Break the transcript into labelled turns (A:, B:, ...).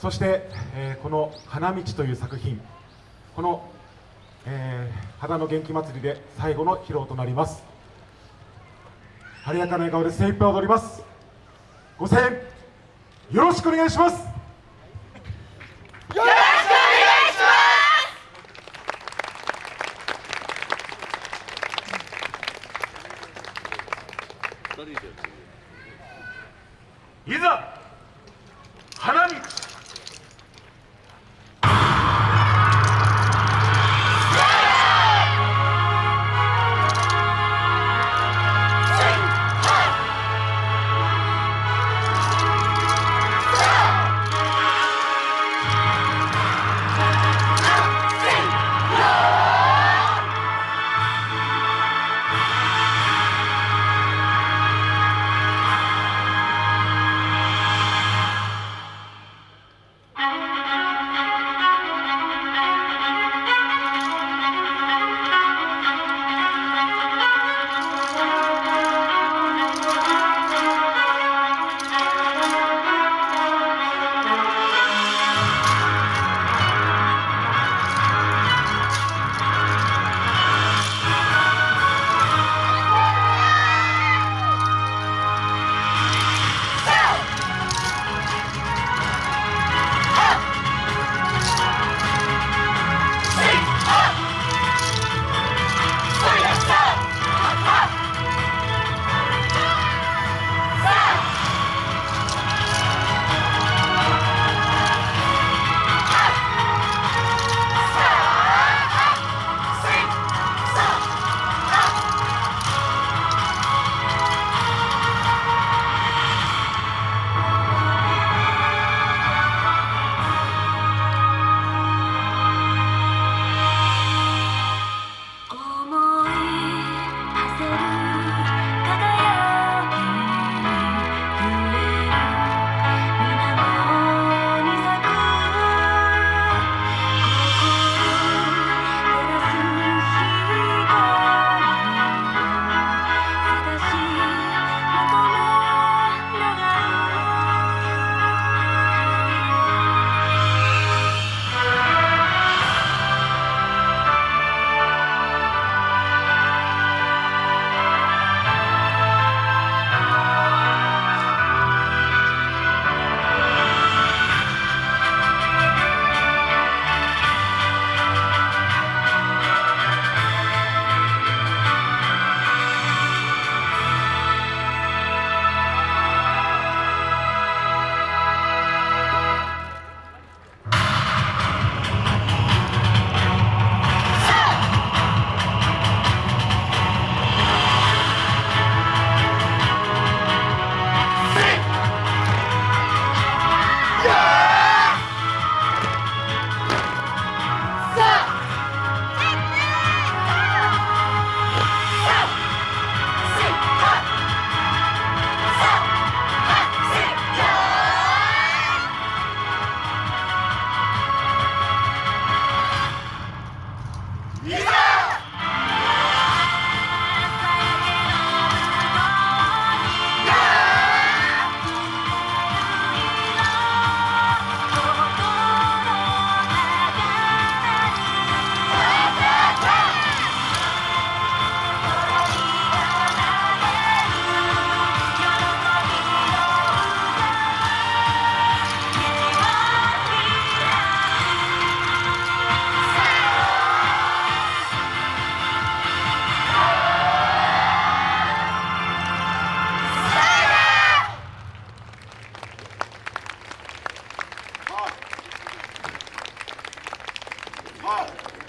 A: そして、えー、この「花道」という作品この、えー、花の元気祭りで最後の披露となります。晴れやかな笑顔で精一杯踊ります。ご声援よろしくお願いします。いざ花道。Oh.